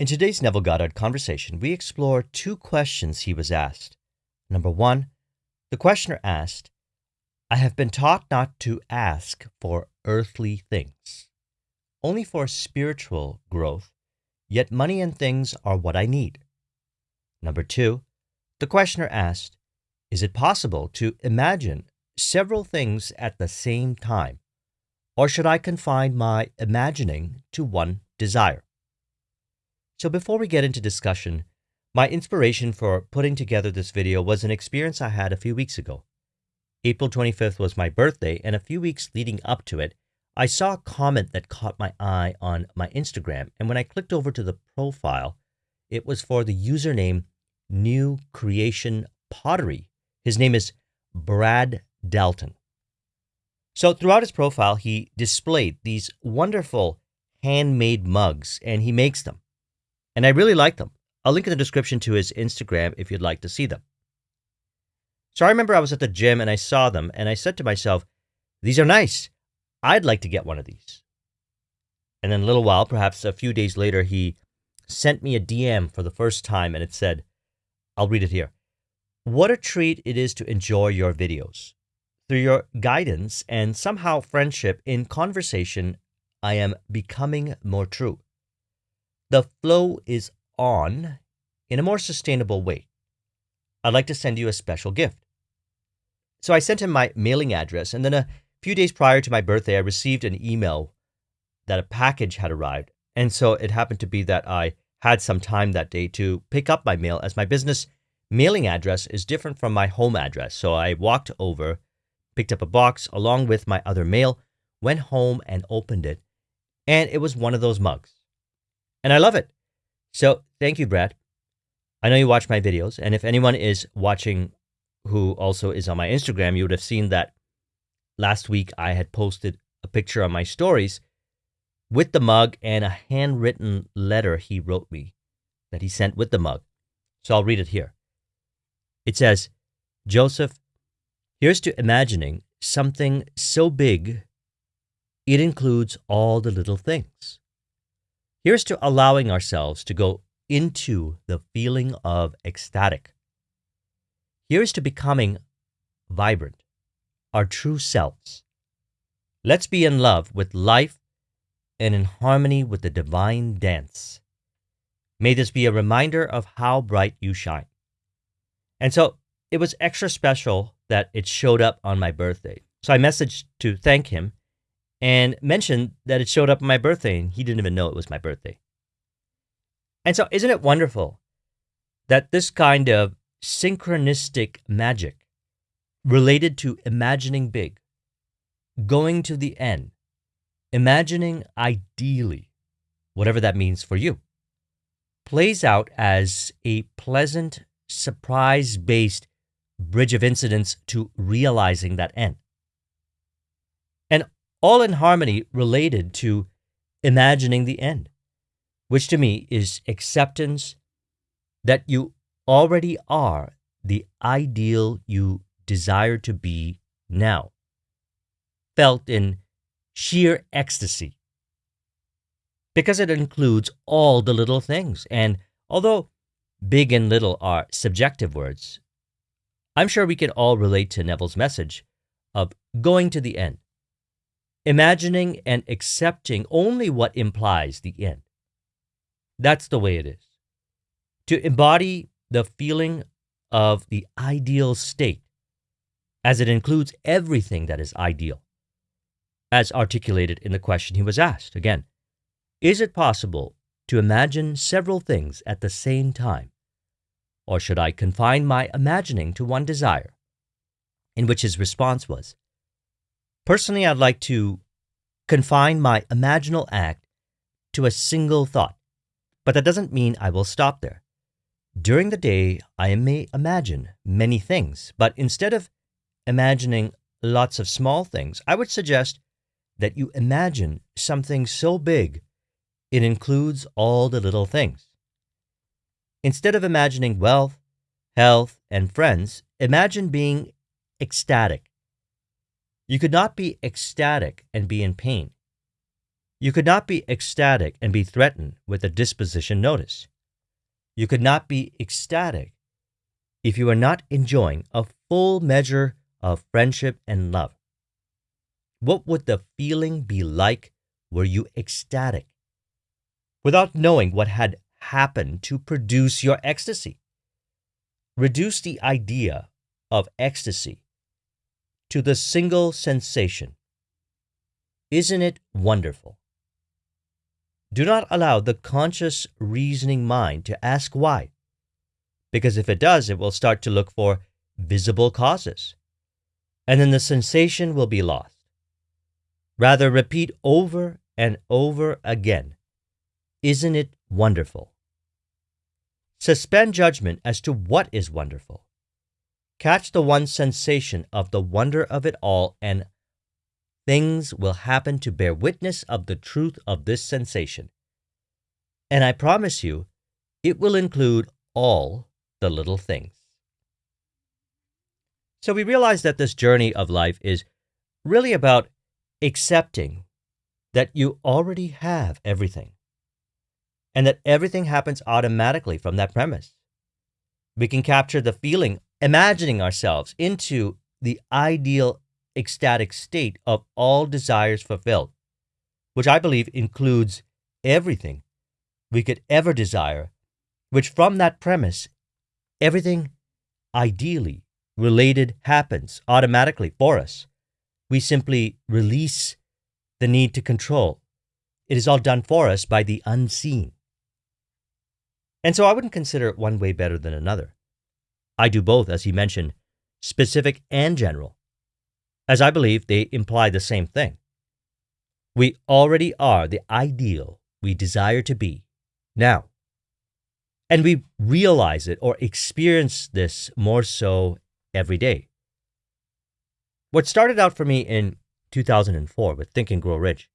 In today's Neville Goddard conversation, we explore two questions he was asked. Number one, the questioner asked, I have been taught not to ask for earthly things, only for spiritual growth, yet money and things are what I need. Number two, the questioner asked, Is it possible to imagine several things at the same time, or should I confine my imagining to one desire? So before we get into discussion, my inspiration for putting together this video was an experience I had a few weeks ago. April 25th was my birthday, and a few weeks leading up to it, I saw a comment that caught my eye on my Instagram, and when I clicked over to the profile, it was for the username New Creation Pottery. His name is Brad Dalton. So throughout his profile, he displayed these wonderful handmade mugs, and he makes them and I really like them. I'll link in the description to his Instagram if you'd like to see them. So I remember I was at the gym and I saw them and I said to myself, These are nice. I'd like to get one of these. And then a little while, perhaps a few days later, he sent me a DM for the first time and it said, I'll read it here. What a treat it is to enjoy your videos. Through your guidance and somehow friendship in conversation, I am becoming more true. The flow is on in a more sustainable way. I'd like to send you a special gift. So I sent him my mailing address, and then a few days prior to my birthday, I received an email that a package had arrived. And so it happened to be that I had some time that day to pick up my mail as my business mailing address is different from my home address. So I walked over, picked up a box along with my other mail, went home and opened it, and it was one of those mugs and I love it. So thank you, Brad. I know you watch my videos, and if anyone is watching who also is on my Instagram, you would have seen that last week I had posted a picture on my stories with the mug and a handwritten letter he wrote me that he sent with the mug. So I'll read it here. It says, Joseph, here's to imagining something so big it includes all the little things. Here's to allowing ourselves to go into the feeling of ecstatic. Here's to becoming vibrant, our true selves. Let's be in love with life and in harmony with the divine dance. May this be a reminder of how bright you shine. And so it was extra special that it showed up on my birthday. So I messaged to thank him and mentioned that it showed up on my birthday and he didn't even know it was my birthday. And so, isn't it wonderful that this kind of synchronistic magic related to imagining big, going to the end, imagining ideally, whatever that means for you, plays out as a pleasant, surprise based bridge of incidents to realizing that end all in harmony related to imagining the end, which to me is acceptance that you already are the ideal you desire to be now, felt in sheer ecstasy. Because it includes all the little things. And although big and little are subjective words, I'm sure we can all relate to Neville's message of going to the end, imagining and accepting only what implies the end. That's the way it is. To embody the feeling of the ideal state, as it includes everything that is ideal, as articulated in the question he was asked. Again, is it possible to imagine several things at the same time? Or should I confine my imagining to one desire? In which his response was, Personally, I'd like to confine my imaginal act to a single thought, but that doesn't mean I will stop there. During the day, I may imagine many things, but instead of imagining lots of small things, I would suggest that you imagine something so big it includes all the little things. Instead of imagining wealth, health, and friends, imagine being ecstatic you could not be ecstatic and be in pain. You could not be ecstatic and be threatened with a disposition notice. You could not be ecstatic if you are not enjoying a full measure of friendship and love. What would the feeling be like were you ecstatic without knowing what had happened to produce your ecstasy? Reduce the idea of ecstasy to the single sensation. Isn't it wonderful? Do not allow the conscious reasoning mind to ask why, because if it does, it will start to look for visible causes, and then the sensation will be lost. Rather, repeat over and over again Isn't it wonderful? Suspend judgment as to what is wonderful. Catch the one sensation of the wonder of it all, and things will happen to bear witness of the truth of this sensation. And I promise you, it will include all the little things. So we realize that this journey of life is really about accepting that you already have everything and that everything happens automatically from that premise. We can capture the feeling imagining ourselves into the ideal ecstatic state of all desires fulfilled, which I believe includes everything we could ever desire, which from that premise, everything ideally related happens automatically for us. We simply release the need to control. It is all done for us by the unseen. And so I wouldn't consider it one way better than another. I do both, as he mentioned, specific and general, as I believe they imply the same thing. We already are the ideal we desire to be now. And we realize it or experience this more so every day. What started out for me in 2004 with Think and Grow Rich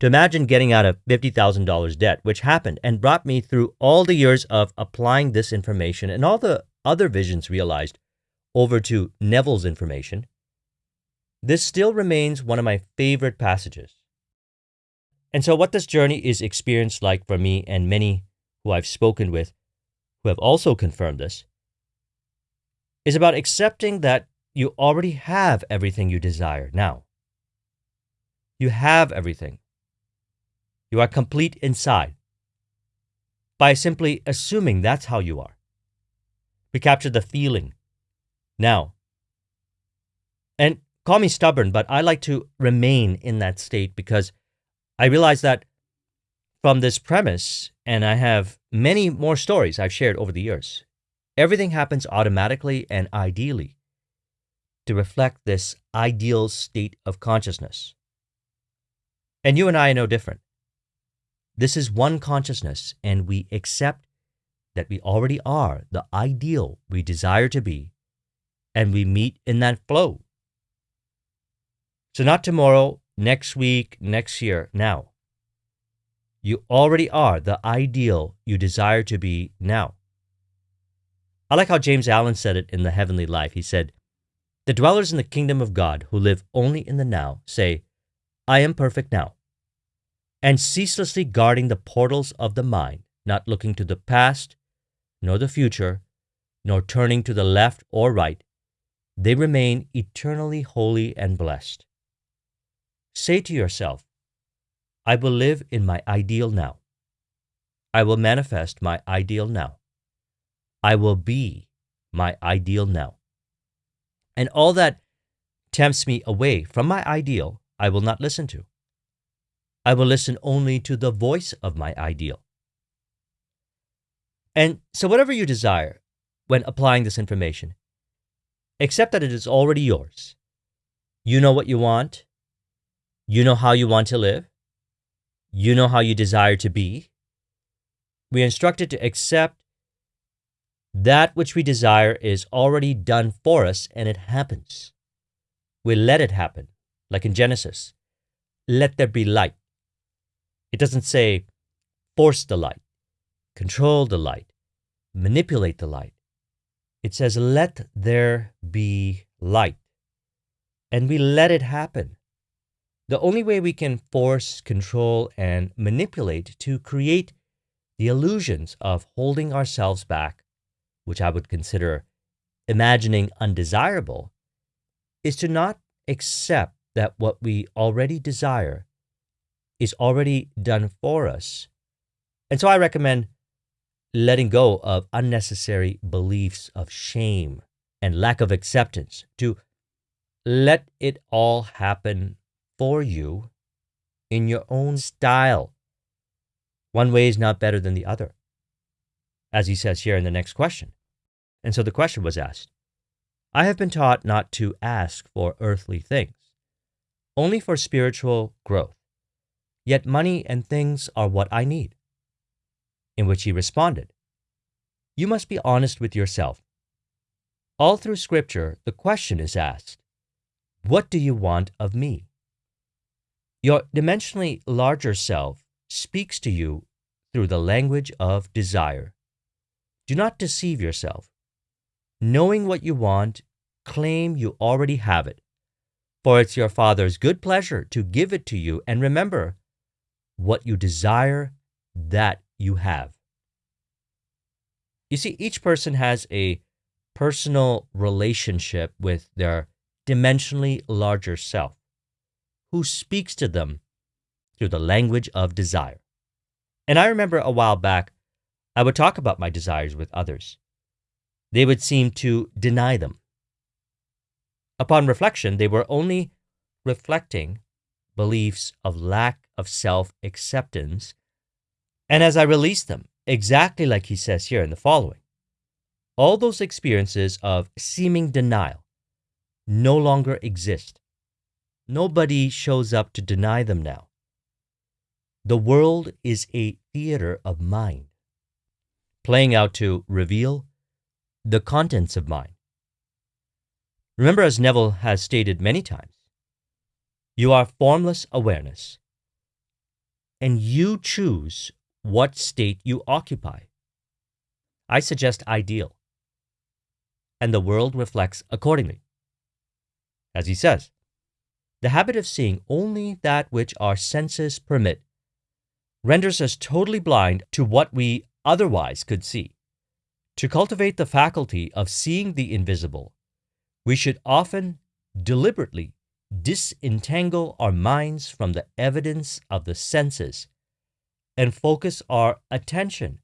to imagine getting out of $50,000 debt, which happened and brought me through all the years of applying this information and all the other visions realized over to Neville's information, this still remains one of my favorite passages. And so, what this journey is experienced like for me and many who I've spoken with who have also confirmed this is about accepting that you already have everything you desire now. You have everything. You are complete inside by simply assuming that's how you are. We capture the feeling now. And call me stubborn, but I like to remain in that state because I realize that from this premise, and I have many more stories I've shared over the years, everything happens automatically and ideally to reflect this ideal state of consciousness. And you and I are no different. This is one consciousness, and we accept that we already are the ideal we desire to be, and we meet in that flow. So, not tomorrow, next week, next year, now. You already are the ideal you desire to be now. I like how James Allen said it in The Heavenly Life. He said, The dwellers in the kingdom of God who live only in the now say, I am perfect now. And ceaselessly guarding the portals of the mind, not looking to the past, nor the future, nor turning to the left or right, they remain eternally holy and blessed. Say to yourself, I will live in my ideal now. I will manifest my ideal now. I will be my ideal now. And all that tempts me away from my ideal, I will not listen to. I will listen only to the voice of my ideal. And so, whatever you desire when applying this information, accept that it is already yours. You know what you want. You know how you want to live. You know how you desire to be. We are instructed to accept that which we desire is already done for us and it happens. We let it happen, like in Genesis. Let there be light. It doesn't say force the light control the light, manipulate the light. It says, let there be light. And we let it happen. the only way we can force, control, and manipulate to create the illusions of holding ourselves back, which I would consider imagining undesirable, is to not accept that what we already desire is already done for us. And so I recommend letting go of unnecessary beliefs of shame and lack of acceptance to let it all happen for you in your own style. One way is not better than the other, as he says here in the next question. And so the question was asked I have been taught not to ask for earthly things, only for spiritual growth. Yet money and things are what I need. In which he responded, You must be honest with yourself. All through Scripture, the question is asked, What do you want of me? Your dimensionally larger self speaks to you through the language of desire. Do not deceive yourself. Knowing what you want, claim you already have it. For it's your Father's good pleasure to give it to you. And remember, what you desire, that you have. You see, each person has a personal relationship with their dimensionally larger self, who speaks to them through the language of desire. And I remember a while back, I would talk about my desires with others they would seem to deny them. Upon reflection, they were only reflecting beliefs of lack of self acceptance. And as I release them, exactly like he says here in the following, all those experiences of seeming denial no longer exist. Nobody shows up to deny them now. The world is a theater of mind, playing out to reveal the contents of mind. Remember, as Neville has stated many times, you are formless awareness, and you choose what state you occupy. I suggest ideal, and the world reflects accordingly. As he says, the habit of seeing only that which our senses permit renders us totally blind to what we otherwise could see. To cultivate the faculty of seeing the invisible, we should often deliberately disentangle our minds from the evidence of the senses and focus our attention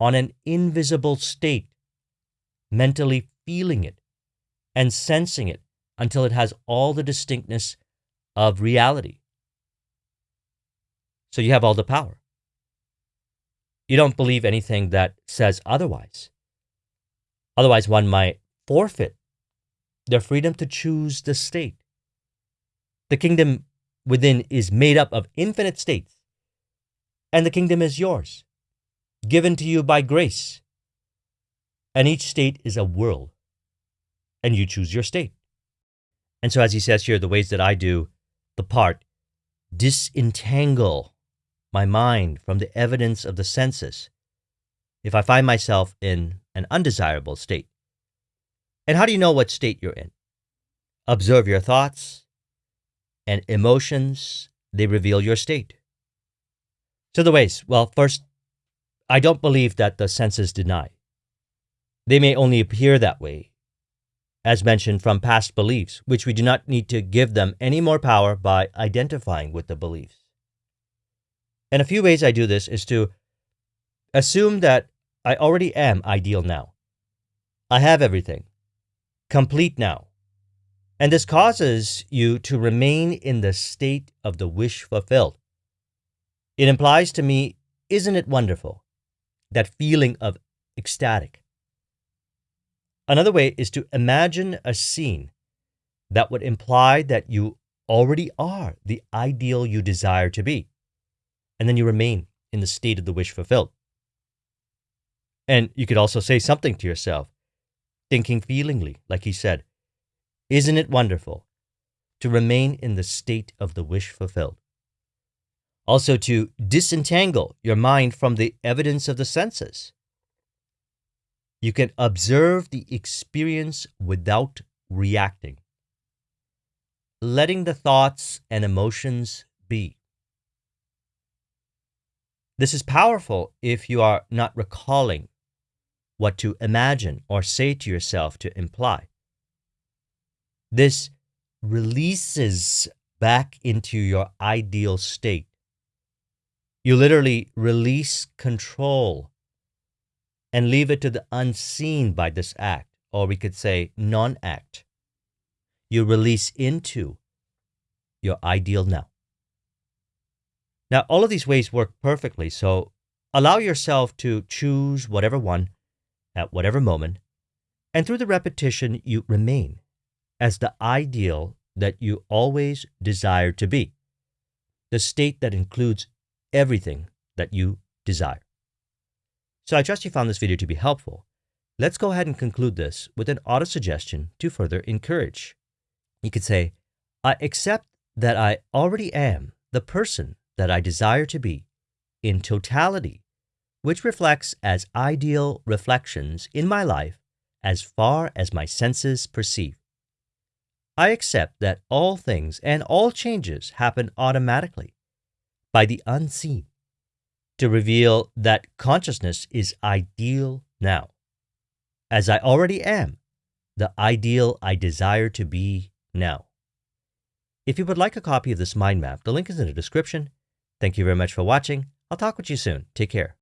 on an invisible state, mentally feeling it and sensing it until it has all the distinctness of reality. So you have all the power. You don't believe anything that says otherwise. Otherwise, one might forfeit their freedom to choose the state. The kingdom within is made up of infinite states, and the kingdom is yours, given to you by grace. And each state is a world, and you choose your state. And so, as he says here, the ways that I do the part disentangle my mind from the evidence of the senses if I find myself in an undesirable state. And how do you know what state you're in? Observe your thoughts and emotions, they reveal your state. So, the ways well, first, I don't believe that the senses deny. They may only appear that way, as mentioned from past beliefs, which we do not need to give them any more power by identifying with the beliefs. And a few ways I do this is to assume that I already am ideal now. I have everything, complete now. And this causes you to remain in the state of the wish fulfilled. It implies to me, isn't it wonderful? That feeling of ecstatic. Another way is to imagine a scene that would imply that you already are the ideal you desire to be and then you remain in the state of the wish fulfilled. And you could also say something to yourself, thinking feelingly, like he said, Isn't it wonderful to remain in the state of the wish fulfilled? Also, to disentangle your mind from the evidence of the senses. You can observe the experience without reacting. letting the thoughts and emotions be. This is powerful if you are not recalling what to imagine or say to yourself to imply. This releases back into your ideal state. You literally release control and leave it to the unseen by this act, or we could say non act. You release into your ideal now. Now, all of these ways work perfectly, so allow yourself to choose whatever one at whatever moment, and through the repetition, you remain as the ideal that you always desire to be, the state that includes everything that you desire. So I trust you found this video to be helpful. Let's go ahead and conclude this with an auto suggestion to further encourage. You could say, I accept that I already am the person that I desire to be in totality which reflects as ideal reflections in my life as far as my senses perceive. I accept that all things and all changes happen automatically by the unseen to reveal that consciousness is ideal now, as I already am the ideal I desire to be now. If you would like a copy of this mind map, the link is in the description. Thank you very much for watching. I'll talk with you soon. Take care.